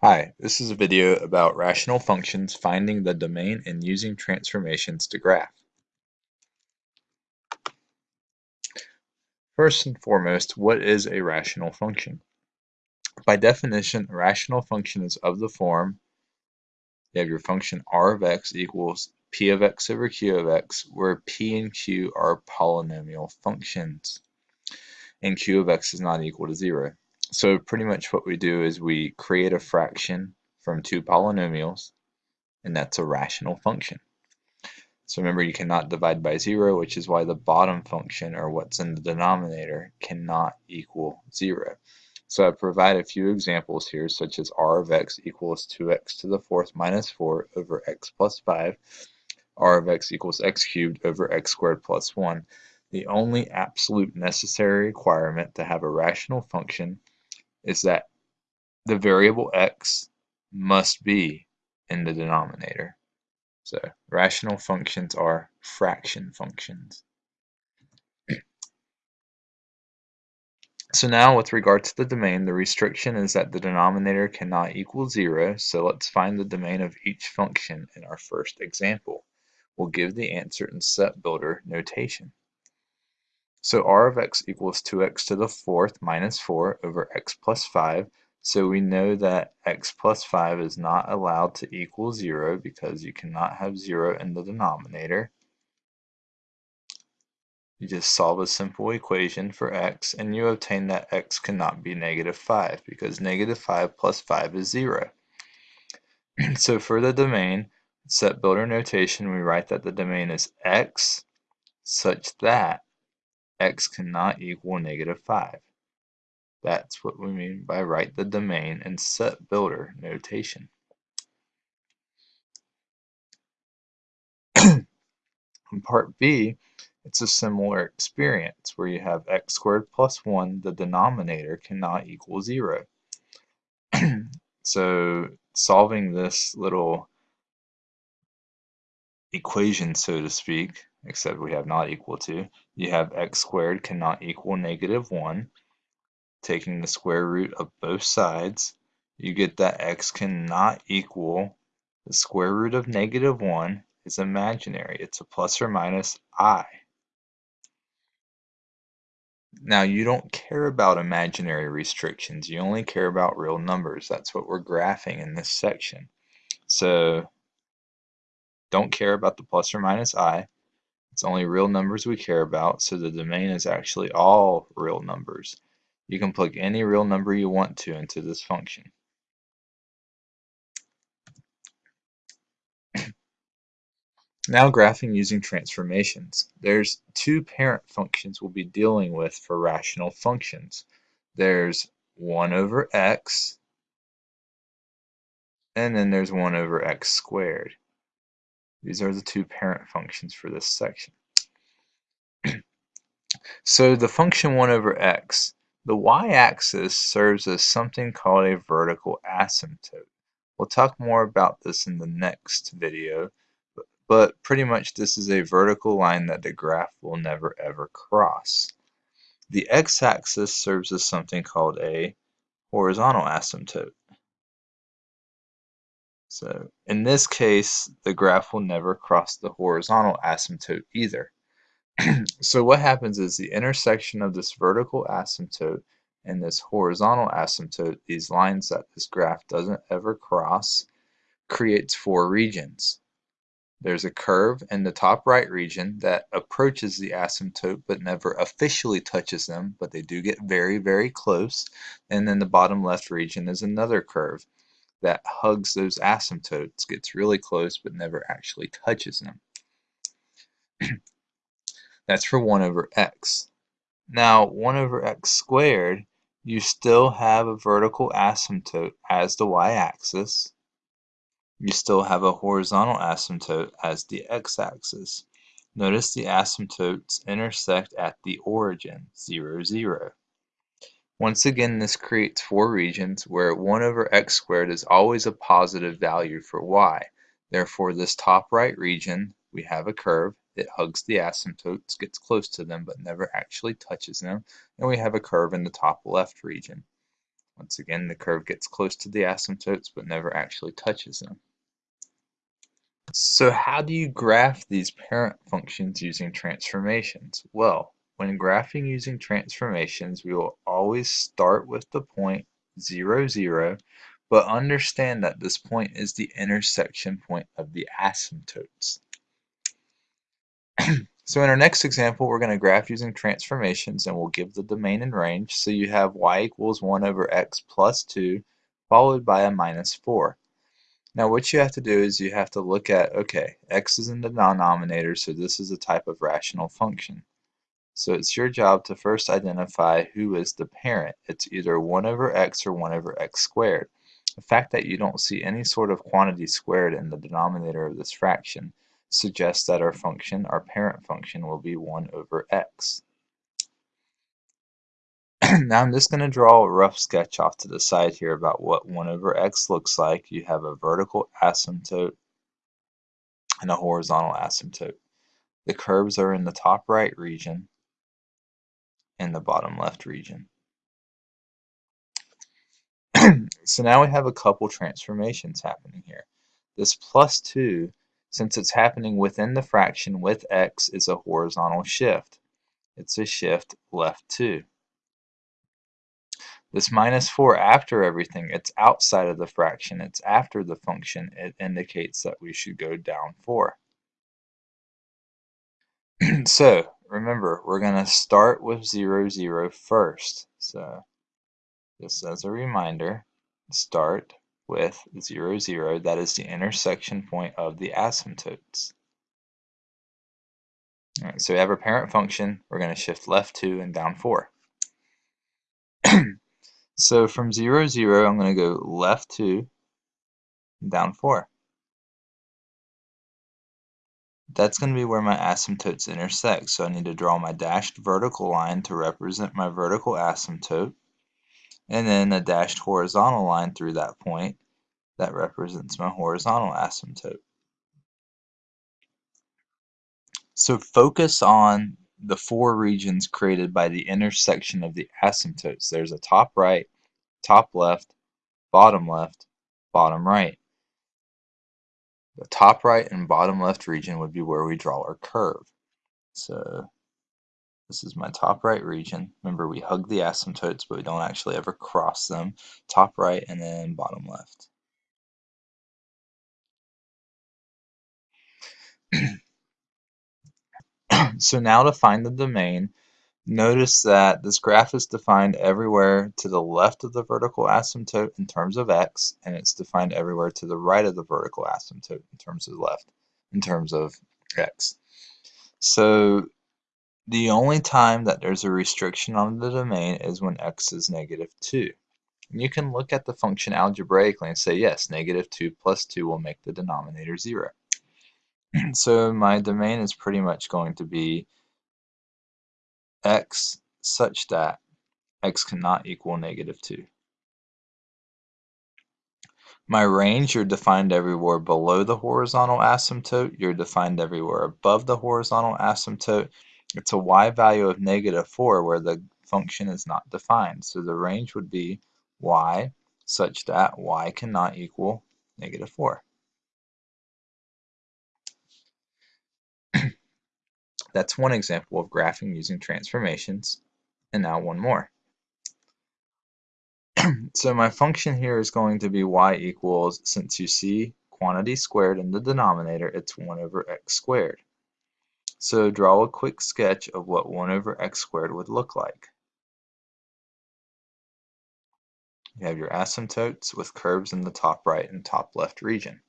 Hi, this is a video about rational functions, finding the domain, and using transformations to graph. First and foremost, what is a rational function? By definition, a rational function is of the form, you have your function r of x equals p of x over q of x, where p and q are polynomial functions, and q of x is not equal to 0. So pretty much what we do is we create a fraction from two polynomials, and that's a rational function. So remember, you cannot divide by 0, which is why the bottom function, or what's in the denominator, cannot equal 0. So I provide a few examples here, such as r of x equals 2x to the fourth minus 4 over x plus 5, r of x equals x cubed over x squared plus 1. The only absolute necessary requirement to have a rational function is that the variable x must be in the denominator. So rational functions are fraction functions. So now with regard to the domain, the restriction is that the denominator cannot equal 0, so let's find the domain of each function in our first example. We'll give the answer in set builder notation. So r of x equals 2x to the fourth minus 4 over x plus 5. So we know that x plus 5 is not allowed to equal 0 because you cannot have 0 in the denominator. You just solve a simple equation for x and you obtain that x cannot be negative 5 because negative 5 plus 5 is 0. so for the domain, set builder notation, we write that the domain is x such that x cannot equal negative 5. That's what we mean by write the domain in set builder notation. in part B, it's a similar experience where you have x squared plus 1, the denominator cannot equal 0. so solving this little equation, so to speak, except we have not equal to. You have x squared cannot equal negative 1. Taking the square root of both sides, you get that x cannot equal the square root of negative 1 is imaginary. It's a plus or minus i. Now, you don't care about imaginary restrictions. You only care about real numbers. That's what we're graphing in this section. So, don't care about the plus or minus i. It's only real numbers we care about, so the domain is actually all real numbers. You can plug any real number you want to into this function. Now graphing using transformations. There's two parent functions we'll be dealing with for rational functions. There's 1 over x, and then there's 1 over x squared. These are the two parent functions for this section. so the function 1 over x, the y-axis serves as something called a vertical asymptote. We'll talk more about this in the next video, but pretty much this is a vertical line that the graph will never ever cross. The x-axis serves as something called a horizontal asymptote. So in this case, the graph will never cross the horizontal asymptote either. so what happens is the intersection of this vertical asymptote and this horizontal asymptote, these lines that this graph doesn't ever cross, creates four regions. There's a curve in the top right region that approaches the asymptote but never officially touches them, but they do get very, very close. And then the bottom left region is another curve that hugs those asymptotes, gets really close, but never actually touches them. That's for 1 over x. Now, 1 over x squared, you still have a vertical asymptote as the y-axis. You still have a horizontal asymptote as the x-axis. Notice the asymptotes intersect at the origin, 0, 0. Once again, this creates four regions where 1 over x squared is always a positive value for y. Therefore, this top right region, we have a curve. It hugs the asymptotes, gets close to them, but never actually touches them. And we have a curve in the top left region. Once again, the curve gets close to the asymptotes but never actually touches them. So how do you graph these parent functions using transformations? Well, when graphing using transformations, we will always start with the point 0, 0, but understand that this point is the intersection point of the asymptotes. so in our next example, we're going to graph using transformations and we'll give the domain and range. So you have y equals 1 over x plus 2 followed by a minus 4. Now what you have to do is you have to look at, okay, x is in the denominator, so this is a type of rational function. So it's your job to first identify who is the parent. It's either 1 over x or 1 over x squared. The fact that you don't see any sort of quantity squared in the denominator of this fraction suggests that our function, our parent function, will be 1 over x. now I'm just going to draw a rough sketch off to the side here about what 1 over x looks like. You have a vertical asymptote and a horizontal asymptote. The curves are in the top right region and the bottom left region. so now we have a couple transformations happening here. This plus 2 since it's happening within the fraction with x is a horizontal shift. It's a shift left 2. This minus 4 after everything, it's outside of the fraction, it's after the function, it indicates that we should go down 4. so, remember, we're going to start with 0, 0 first. So, just as a reminder, start with 0, 0. That is the intersection point of the asymptotes. All right, so we have our parent function. We're going to shift left 2 and down 4. so from 0, 0, I'm going to go left 2 down 4. That's going to be where my asymptotes intersect. So I need to draw my dashed vertical line to represent my vertical asymptote and then a dashed horizontal line through that point that represents my horizontal asymptote. So focus on the four regions created by the intersection of the asymptotes. There's a top right, top left, bottom left, bottom right. The top right and bottom left region would be where we draw our curve. So this is my top right region. Remember, we hug the asymptotes, but we don't actually ever cross them. Top right and then bottom left. so now to find the domain, notice that this graph is defined everywhere to the left of the vertical asymptote in terms of x, and it's defined everywhere to the right of the vertical asymptote in terms of left, in terms of x. So the only time that there's a restriction on the domain is when x is negative 2. And you can look at the function algebraically and say, yes, negative 2 plus 2 will make the denominator 0. so my domain is pretty much going to be x such that x cannot equal negative 2. My range, you're defined everywhere below the horizontal asymptote. You're defined everywhere above the horizontal asymptote. It's a y value of negative 4 where the function is not defined. So the range would be y such that y cannot equal negative 4. That's one example of graphing using transformations. And now one more. so my function here is going to be y equals, since you see quantity squared in the denominator, it's 1 over x squared. So draw a quick sketch of what 1 over x squared would look like. You have your asymptotes with curves in the top right and top left region.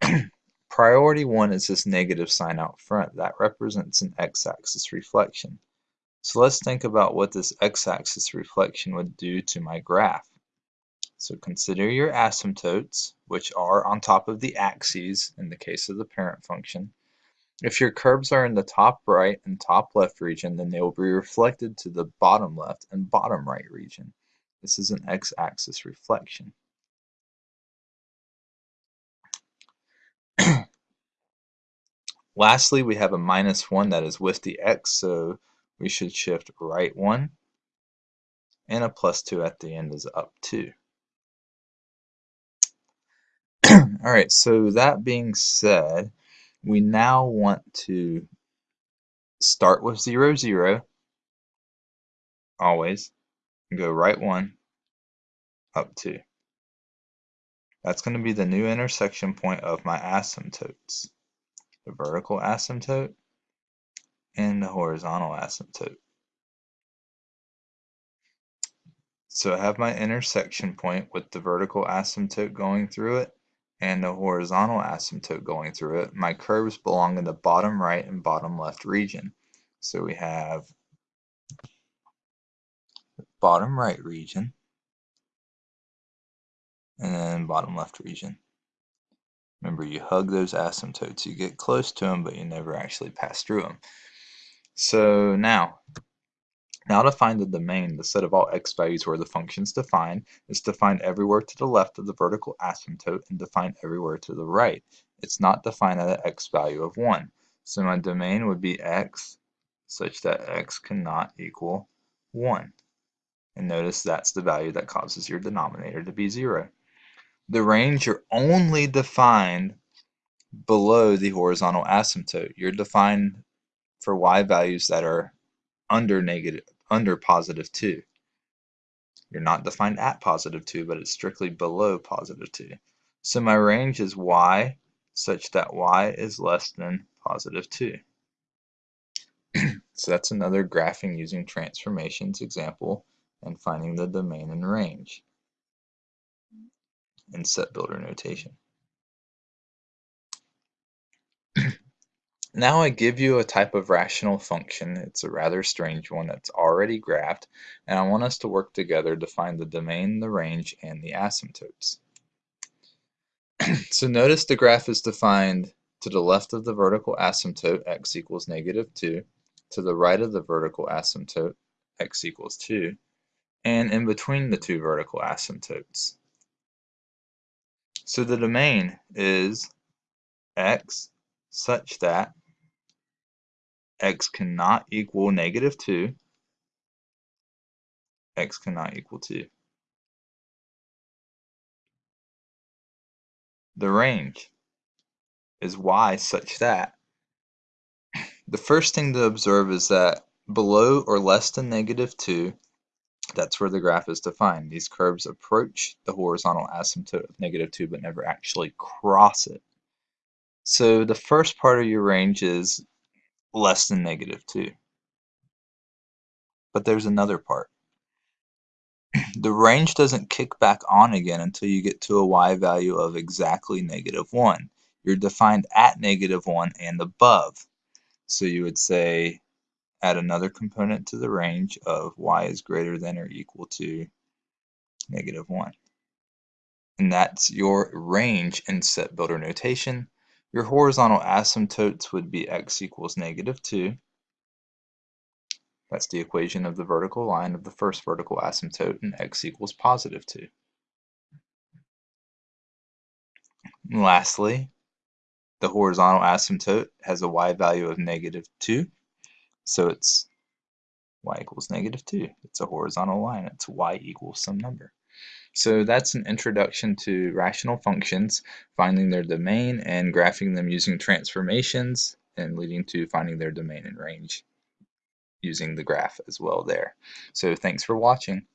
Priority 1 is this negative sign out front. That represents an x-axis reflection. So let's think about what this x-axis reflection would do to my graph. So consider your asymptotes, which are on top of the axes in the case of the parent function, if your curves are in the top right and top left region, then they will be reflected to the bottom left and bottom right region. This is an x-axis reflection. Lastly, we have a minus 1 that is with the x, so we should shift right 1 and a plus 2 at the end is up 2. Alright, so that being said, we now want to start with 0, 0, always, go right 1, up 2. That's going to be the new intersection point of my asymptotes. The vertical asymptote and the horizontal asymptote. So I have my intersection point with the vertical asymptote going through it and the horizontal asymptote going through it. My curves belong in the bottom right and bottom left region. So we have bottom right region and then bottom left region. Remember, you hug those asymptotes. You get close to them, but you never actually pass through them. So now, now to find the domain, the set of all x values where the function is defined is defined everywhere to the left of the vertical asymptote and defined everywhere to the right. It's not defined at an x value of 1. So my domain would be x such that x cannot equal 1. And notice that's the value that causes your denominator to be 0 the range are only defined below the horizontal asymptote. You're defined for y values that are under negative, under positive 2. You're not defined at positive 2, but it's strictly below positive 2. So my range is y such that y is less than positive 2. so that's another graphing using transformations example and finding the domain and range in set builder notation. now I give you a type of rational function. It's a rather strange one that's already graphed, and I want us to work together to find the domain, the range, and the asymptotes. so notice the graph is defined to the left of the vertical asymptote, x equals negative 2, to the right of the vertical asymptote, x equals 2, and in between the two vertical asymptotes, so the domain is x such that x cannot equal negative 2, x cannot equal 2. The range is y such that the first thing to observe is that below or less than negative 2 that's where the graph is defined. These curves approach the horizontal asymptote of negative 2 but never actually cross it. So the first part of your range is less than negative 2. But there's another part. the range doesn't kick back on again until you get to a y value of exactly negative 1. You're defined at negative 1 and above. So you would say add another component to the range of y is greater than or equal to negative 1. And that's your range in set builder notation. Your horizontal asymptotes would be x equals negative 2. That's the equation of the vertical line of the first vertical asymptote, and x equals positive 2. And lastly, the horizontal asymptote has a y value of negative 2. So it's y equals negative 2. It's a horizontal line. It's y equals some number. So that's an introduction to rational functions, finding their domain and graphing them using transformations and leading to finding their domain and range using the graph as well there. So thanks for watching.